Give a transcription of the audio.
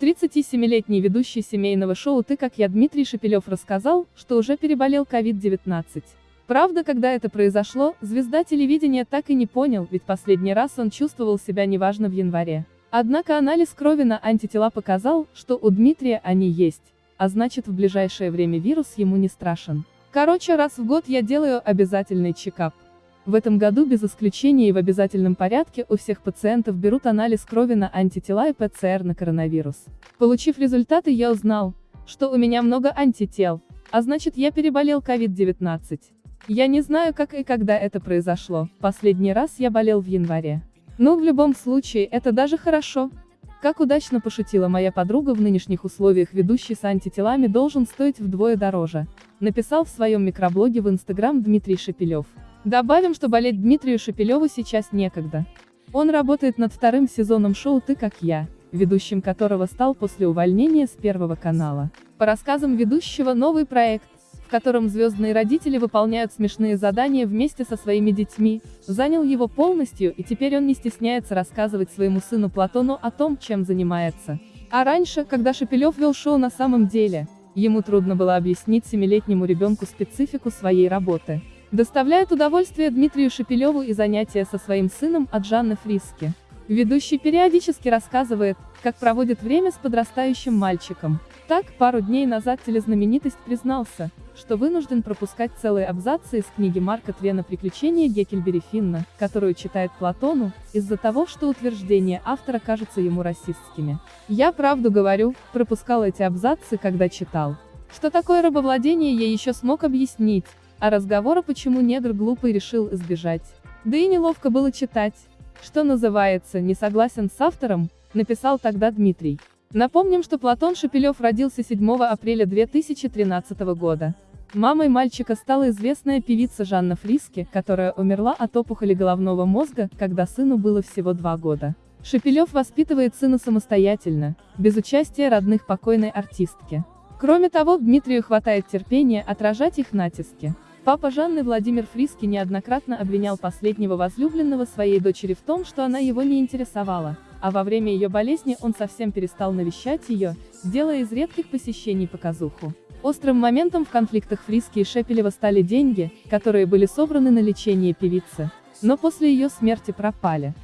37-летний ведущий семейного шоу «Ты как я» Дмитрий Шепелев рассказал, что уже переболел COVID-19. Правда, когда это произошло, звезда телевидения так и не понял, ведь последний раз он чувствовал себя неважно в январе. Однако анализ крови на антитела показал, что у Дмитрия они есть, а значит в ближайшее время вирус ему не страшен. Короче, раз в год я делаю обязательный чекап. В этом году без исключения и в обязательном порядке у всех пациентов берут анализ крови на антитела и ПЦР на коронавирус. Получив результаты я узнал, что у меня много антител, а значит я переболел COVID-19. Я не знаю как и когда это произошло, последний раз я болел в январе. Но в любом случае это даже хорошо. Как удачно пошутила моя подруга в нынешних условиях ведущий с антителами должен стоить вдвое дороже, написал в своем микроблоге в Инстаграм Дмитрий Шепелев. Добавим, что болеть Дмитрию Шепелеву сейчас некогда. Он работает над вторым сезоном шоу «Ты как я», ведущим которого стал после увольнения с Первого канала. По рассказам ведущего новый проект, в котором звездные родители выполняют смешные задания вместе со своими детьми, занял его полностью и теперь он не стесняется рассказывать своему сыну Платону о том, чем занимается. А раньше, когда Шепелев вел шоу на самом деле, ему трудно было объяснить семилетнему ребенку специфику своей работы. Доставляет удовольствие Дмитрию Шепелеву и занятия со своим сыном от Жанны Фриски. Ведущий периодически рассказывает, как проводит время с подрастающим мальчиком. Так, пару дней назад телезнаменитость признался, что вынужден пропускать целые абзацы из книги Марка Твена «Приключения Геккельбери Финна», которую читает Платону, из-за того, что утверждения автора кажутся ему расистскими. «Я правду говорю, пропускал эти абзацы, когда читал. Что такое рабовладение я еще смог объяснить, а разговора почему негр глупый решил избежать. Да и неловко было читать. Что называется, не согласен с автором, написал тогда Дмитрий. Напомним, что Платон Шепелев родился 7 апреля 2013 года. Мамой мальчика стала известная певица Жанна Фриски, которая умерла от опухоли головного мозга, когда сыну было всего два года. Шепелев воспитывает сына самостоятельно, без участия родных покойной артистки. Кроме того, Дмитрию хватает терпения отражать их натиски. Папа Жанны Владимир Фриски неоднократно обвинял последнего возлюбленного своей дочери в том, что она его не интересовала, а во время ее болезни он совсем перестал навещать ее, делая из редких посещений показуху. Острым моментом в конфликтах Фриски и Шепелева стали деньги, которые были собраны на лечение певицы, но после ее смерти пропали.